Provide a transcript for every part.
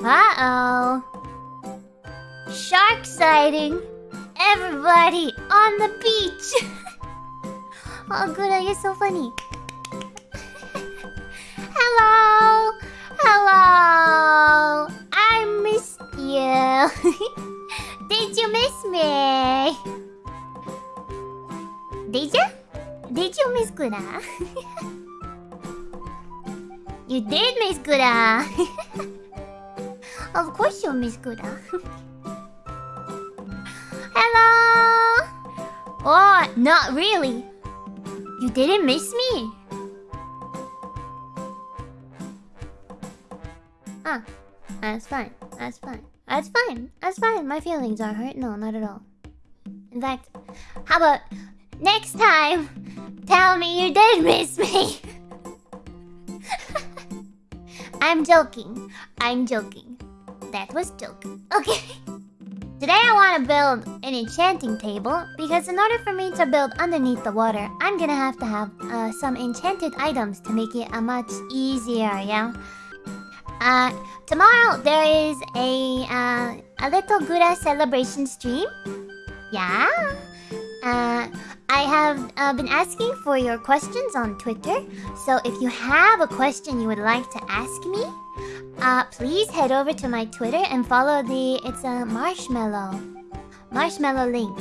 Uh-oh. Shark sighting. Everybody on the beach. oh, good. You're so funny. Hello. Hello. I missed you. Did you miss me? Did you? Did you miss Gura? you did miss Gura. Of course you miss Gura. Hello. Oh, not really. You didn't miss me. Ah, that's fine. That's fine. That's fine. That's fine. My feelings are hurt. No, not at all. In fact, how about next time? Tell me you did miss me. I'm joking. I'm joking. That was joking. Okay. Today I want to build an enchanting table because in order for me to build underneath the water, I'm gonna have to have uh, some enchanted items to make it a much easier, yeah? Uh, tomorrow there is a, uh, a little Gura celebration stream. Yeah? Uh, I have uh, been asking for your questions on Twitter. So if you have a question you would like to ask me, uh, please head over to my Twitter and follow the... It's a marshmallow. Marshmallow link.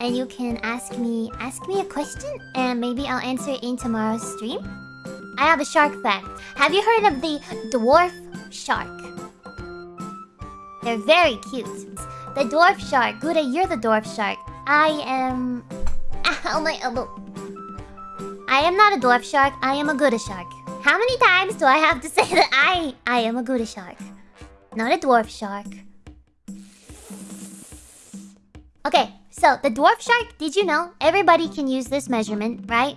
And you can ask me ask me a question and maybe I'll answer it in tomorrow's stream. I have a shark fact. Have you heard of the dwarf shark? They're very cute. The dwarf shark. Gura, you're the dwarf shark. I am... Ow, my elbow. I am not a dwarf shark. I am a Gura shark. How many times do I have to say that I... I am a Gura shark? Not a dwarf shark. Okay, so the dwarf shark, did you know? Everybody can use this measurement, right?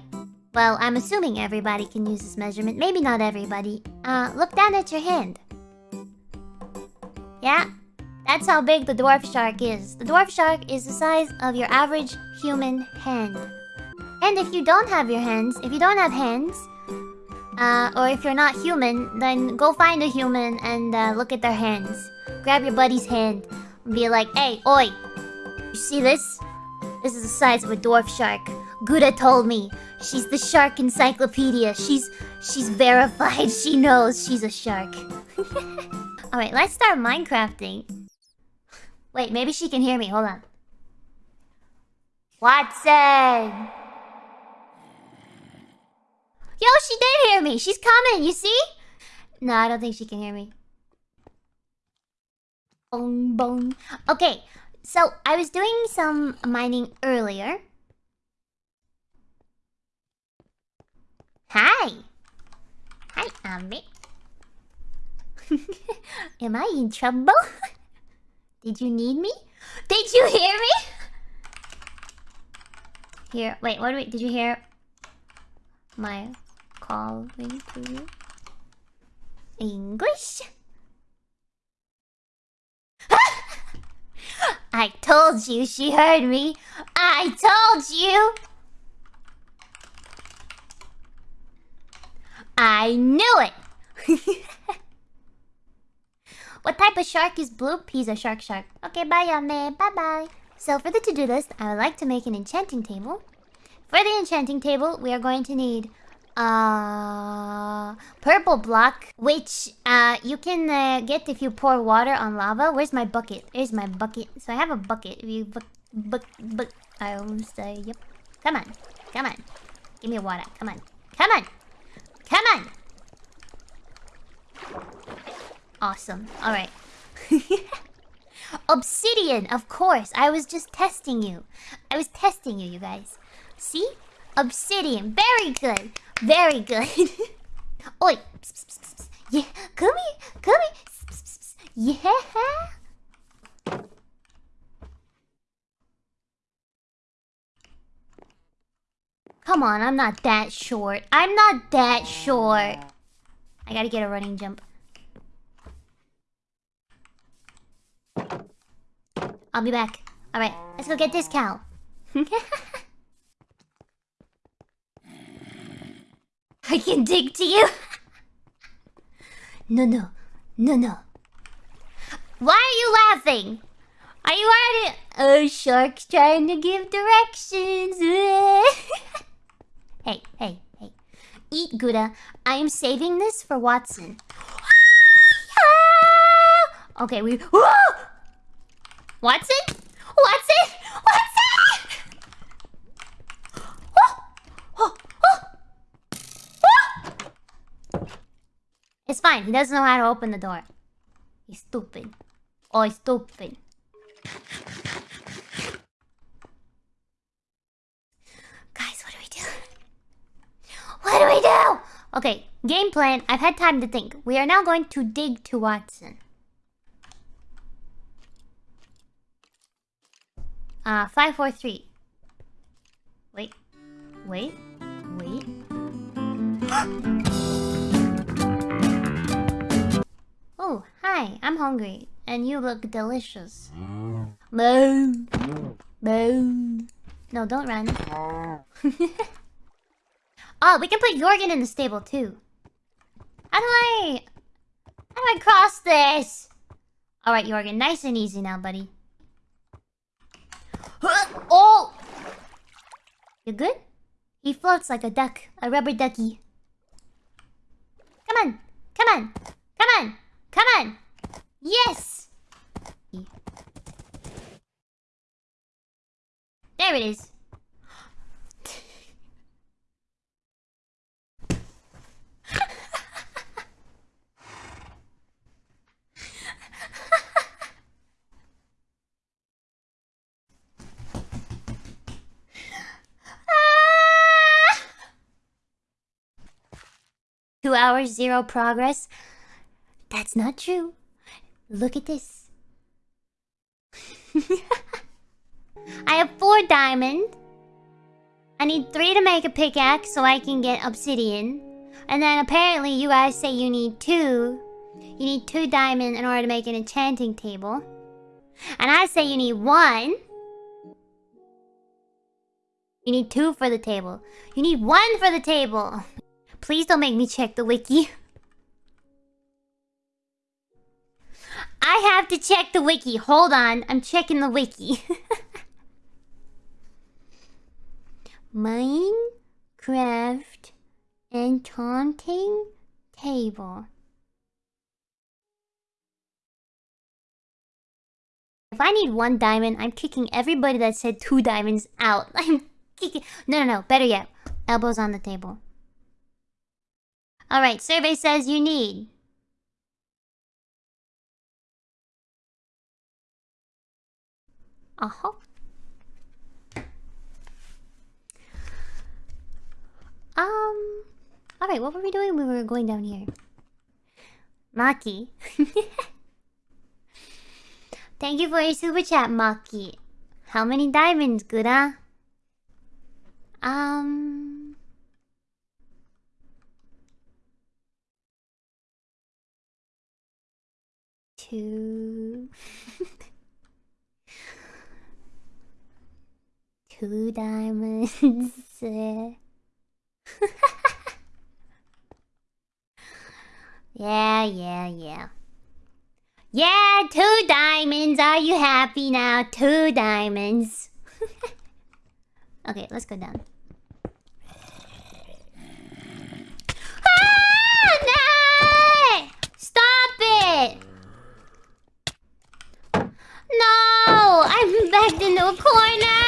Well, I'm assuming everybody can use this measurement. Maybe not everybody. Uh, look down at your hand. Yeah? That's how big the dwarf shark is. The dwarf shark is the size of your average human hand. And if you don't have your hands, if you don't have hands, uh, or if you're not human, then go find a human and uh, look at their hands. Grab your buddy's hand and be like, Hey, oi! You see this? This is the size of a dwarf shark. Gura told me. She's the shark encyclopedia. She's she's verified. She knows she's a shark. Alright, let's start Minecrafting. Wait, maybe she can hear me. Hold on. Watson! Yo, she did hear me. She's coming, you see? No, I don't think she can hear me. Boom, boom. Okay, so I was doing some mining earlier. Hi! Hi, Ami. Am I in trouble? Did you need me? Did you hear me? Here, wait, what do we, did you hear my calling to you? English? I told you she heard me. I told you. I knew it. what type of shark is blue? He's a shark shark. Okay, bye, Yame. Bye-bye. So for the to-do list, I would like to make an enchanting table. For the enchanting table, we are going to need uh purple block which uh you can uh, get if you pour water on lava. Where's my bucket? Here's my bucket. So i have a bucket. If you i will say yep. Come on. Come on. Give me water. Come on. Come on. Come on. Awesome. All right. Obsidian of course. I was just testing you. I was testing you you guys. See? Obsidian. Very good very good. Oi. Yeah. Come here. Come here. Yeah. Come on, I'm not that short. I'm not that short. I gotta get a running jump. I'll be back. Alright, let's go get this cow. I can dig to you. no, no, no, no. Why are you laughing? Are you already... Oh, shark's trying to give directions. hey, hey, hey. Eat Gouda. I am saving this for Watson. okay, we... Watson? It's fine. He doesn't know how to open the door. He's stupid. Oh, he's stupid. Guys, what do we do? What do we do? Okay, game plan. I've had time to think. We are now going to dig to Watson. Uh, five, four, three. Wait. Wait. Wait. hi. I'm hungry. And you look delicious. Mm. Moo. Moo. No, don't run. oh, we can put Jorgen in the stable too. How do I... How do I cross this? Alright, Jorgen. Nice and easy now, buddy. Oh! You good? He floats like a duck. A rubber ducky. Come on. Come on. Come on. Come on. Yes! There it is. Two hours, zero progress. That's not true. Look at this. I have four diamond. I need three to make a pickaxe so I can get obsidian. And then apparently you guys say you need two. You need two diamond in order to make an enchanting table. And I say you need one. You need two for the table. You need one for the table. Please don't make me check the wiki. I have to check the wiki. Hold on. I'm checking the wiki. Minecraft enchanting table. If I need one diamond, I'm kicking everybody that said two diamonds out. I'm kicking... No, no, no. Better yet. Elbows on the table. Alright, survey says you need... Uh-huh. Um... Alright, what were we doing? We were going down here. Maki. Thank you for your super chat, Maki. How many diamonds, Gura? Um... Two... Two diamonds. yeah, yeah, yeah. Yeah, two diamonds. Are you happy now? Two diamonds. okay, let's go down. Ah, no! Stop it! No! I'm backed into a corner!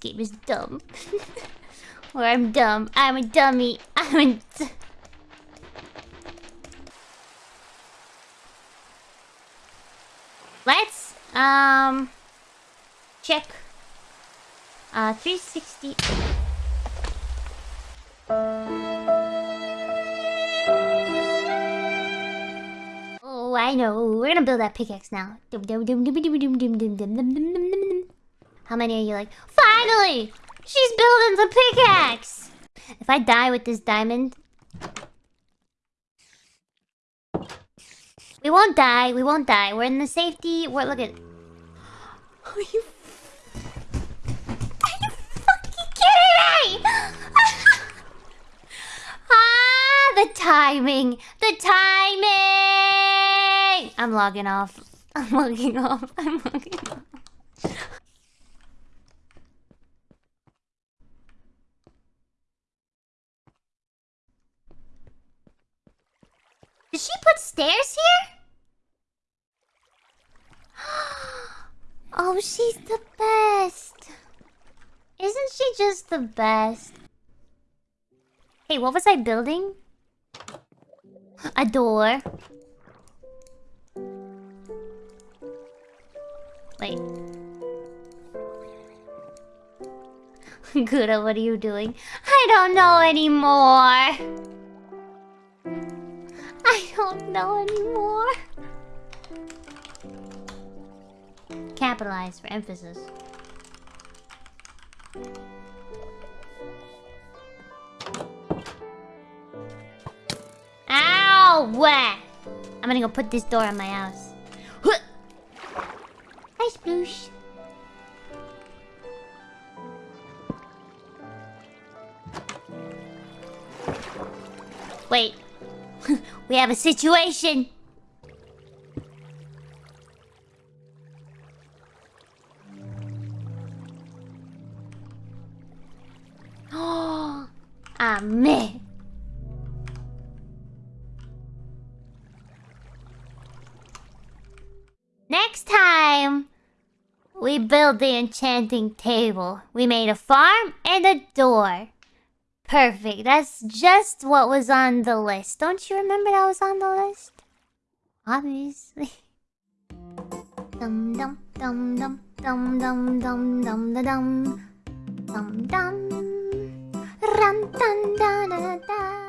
Game is dumb. or I'm dumb. I'm a dummy. I'm a... Let's, um... Check. Uh, 360... Oh, I know. We're gonna build that pickaxe now. How many are you like? Finally! She's building the pickaxe! If I die with this diamond... We won't die, we won't die. We're in the safety... We're... Look at... Are you... Are you fucking kidding me? ah, the timing! The timing! I'm logging off. I'm logging off. I'm logging off. Did she put stairs here? Oh, she's the best. Isn't she just the best? Hey, what was I building? A door. Wait. Gura, what are you doing? I don't know anymore. I don't know anymore. Capitalize for emphasis. Ow! I'm gonna go put this door on my house. Hi, Sploosh. Wait. we have a situation. Next time, we build the enchanting table. We made a farm and a door. Perfect. That's just what was on the list. Don't you remember that was on the list? Obviously. Dum dum dum dum dum dum dum dum dum dum dum dum